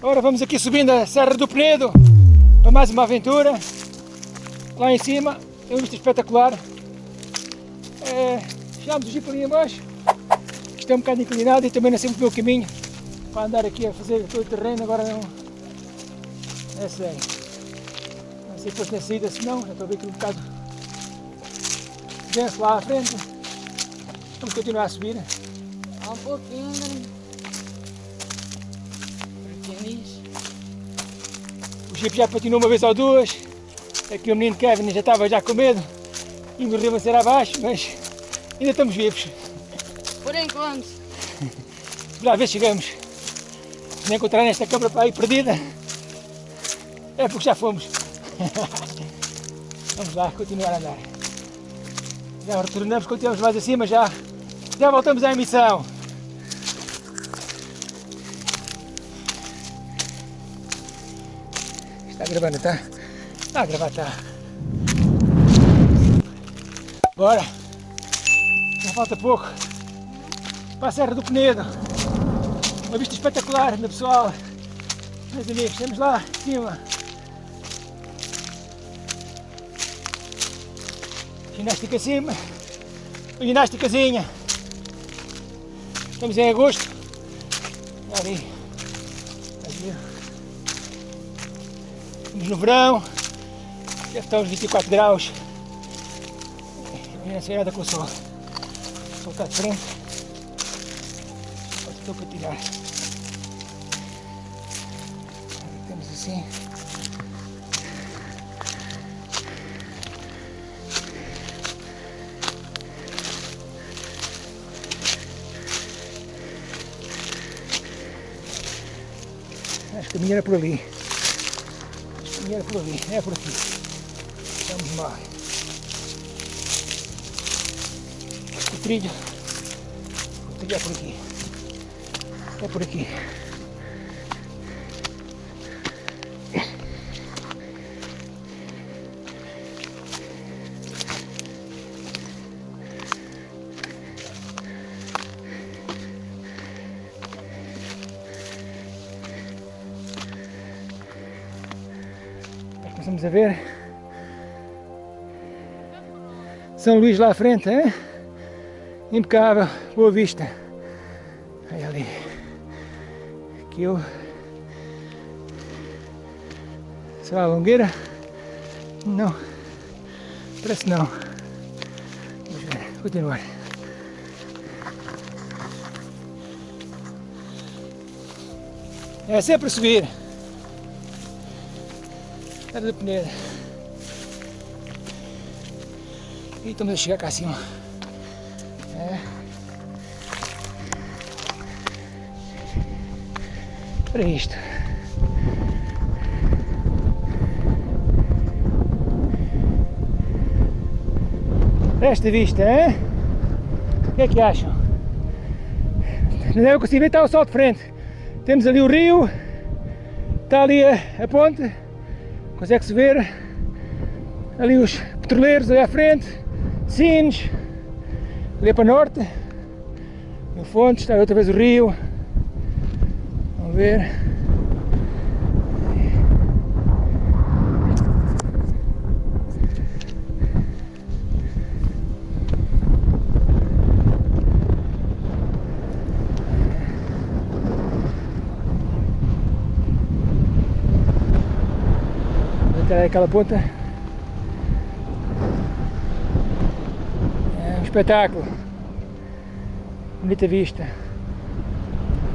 Agora vamos aqui subindo a Serra do Penedo para mais uma aventura. Lá em cima, é uma vista espetacular. É, chegámos o jeep ali embaixo. Isto é um bocado inclinado e também não muito o meu caminho para andar aqui a fazer todo o terreno. Agora não é sério. Não sei depois na saída, se não, já estou a ver aqui um bocado denso lá à frente. Vamos continuar a subir. Há um pouquinho, Pequenis. O Jeep já patinou uma vez ou duas. Aqui o menino Kevin já estava já com medo e morreu a ser abaixo, mas ainda estamos vivos. Por enquanto. Já ver se chegamos. Se não encontrar esta câmara para aí perdida, é porque já fomos. Vamos lá, continuar a andar. Já retornamos, continuamos mais acima, já, já voltamos à emissão. Gravando, está? Está a gravar, está. Bora! Já falta pouco para a Serra do Penedo. Uma vista espetacular, meu pessoal. Meus amigos, estamos lá em cima. Ginástica acima. Ginásticazinha. Estamos em agosto. Ali. Ali. Estamos no verão. Já está aos 24 graus. Minha senhora com o sol. O sol está de frente. Estou para tirar. Temos assim. Acho que a minha era por ali. Era por ali. É por aqui. Vamos lá. O trilho. O trilho é por aqui. É por aqui. Começamos a ver São Luís lá à frente, hein? impecável, boa vista. Aí ali. Aquilo. Será a longueira? Não. Parece não. Vamos ver. Continuar. É sempre subir. Era do Peneira. E estamos a chegar cá acima. É. Para isto. Esta vista, hein? O que é que acham? Não deve conseguir ver, está o sol de frente. Temos ali o rio, está ali a, a ponte, consegue-se ver ali os petroleiros ali à frente, Sines, ali para norte, no fundo está outra vez o rio, vamos ver. Até aquela ponta. É um espetáculo. Bonita vista.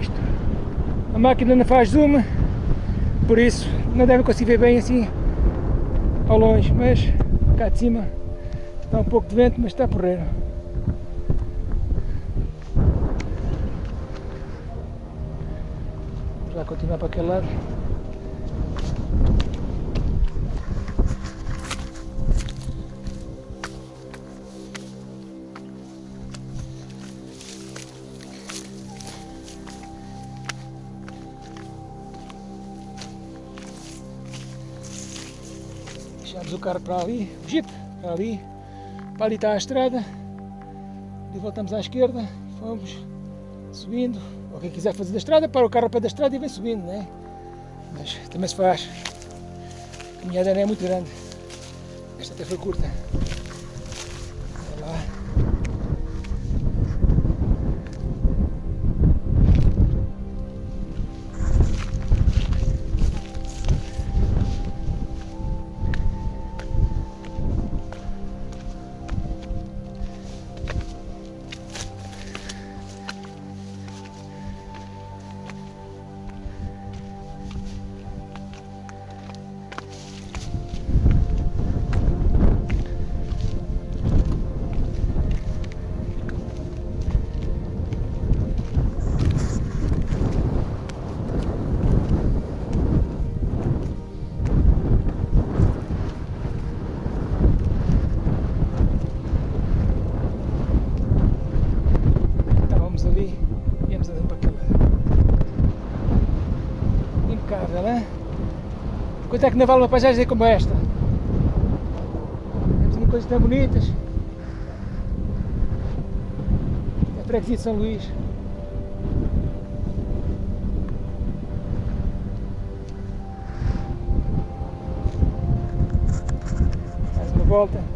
Isto. A máquina não faz zoom, por isso não deve conseguir ver bem assim ao longe, mas cá de cima está um pouco de vento, mas está porreiro. Vamos lá continuar para aquele lado. Deixamos o carro para ali, o jeep para ali, para ali está a estrada, e voltamos à esquerda, fomos subindo, ou quem quiser fazer da estrada, para o carro para da estrada e vem subindo, né? Mas também se faz. A caminhada não é muito grande. Esta até foi curta. Quanto é que não vale uma paisagem como esta? Temos ali coisas tão bonitas. É a freguesia de São Luís. Mais uma volta.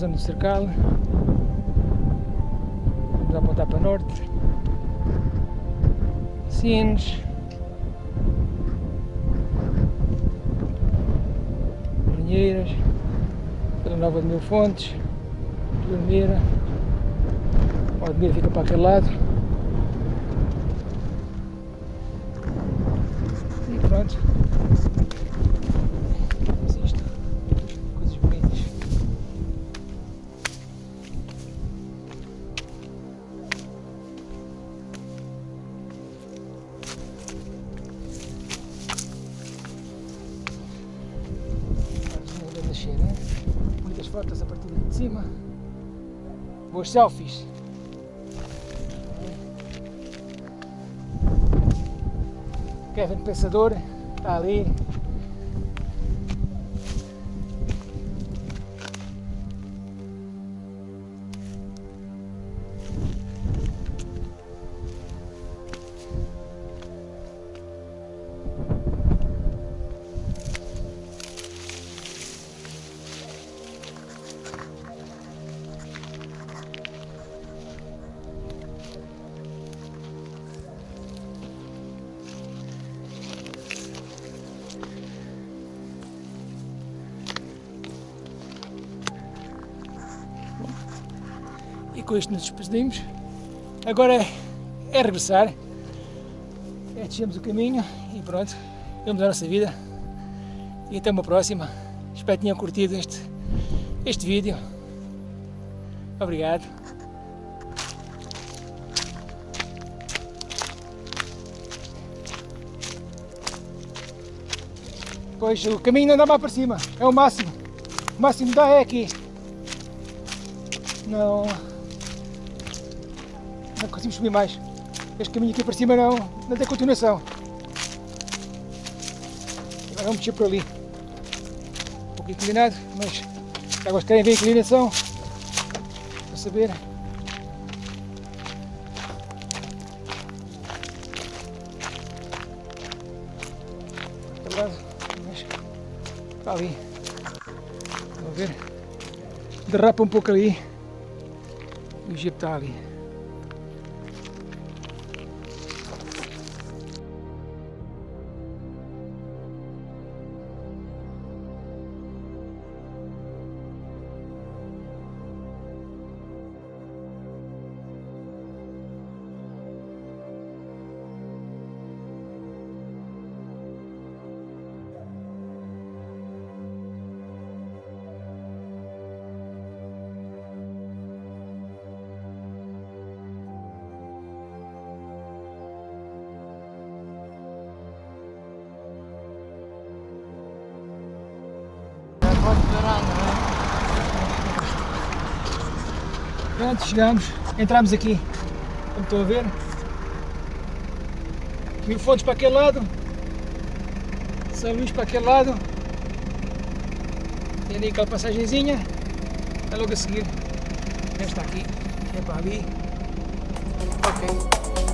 Zona do cercado. Vamos apontar para norte. Sines. Pinheiras. Vila Nova de Mil Fontes. Dormira. O Admira fica para aquele lado. E pronto. Muitas fotos a partir de cima. Boas selfies. Kevin Pensador está ali. E com isto nos despedimos. Agora é, é regressar. É descemos o caminho e pronto. Vamos a nossa vida. E até uma próxima. Espero que tenham curtido este, este vídeo. Obrigado. Pois o caminho não dá mais para cima. É o máximo. O máximo dá é aqui. Não. Não conseguimos subir mais. Este caminho aqui para cima não, não tem continuação. Agora vamos descer por ali. Um pouco inclinado, mas agora querem ver a inclinação para saber. Mas está ali. Vamos ver. Derrapa um pouco ali. E o jeep está ali. Pode não é? Pronto, chegamos. Entramos aqui, como estão a ver. Mil fontes para aquele lado. São Luís para aquele lado. Tem ali aquela passagenzinha. É logo a seguir. Esta aqui. É para ali. Ok.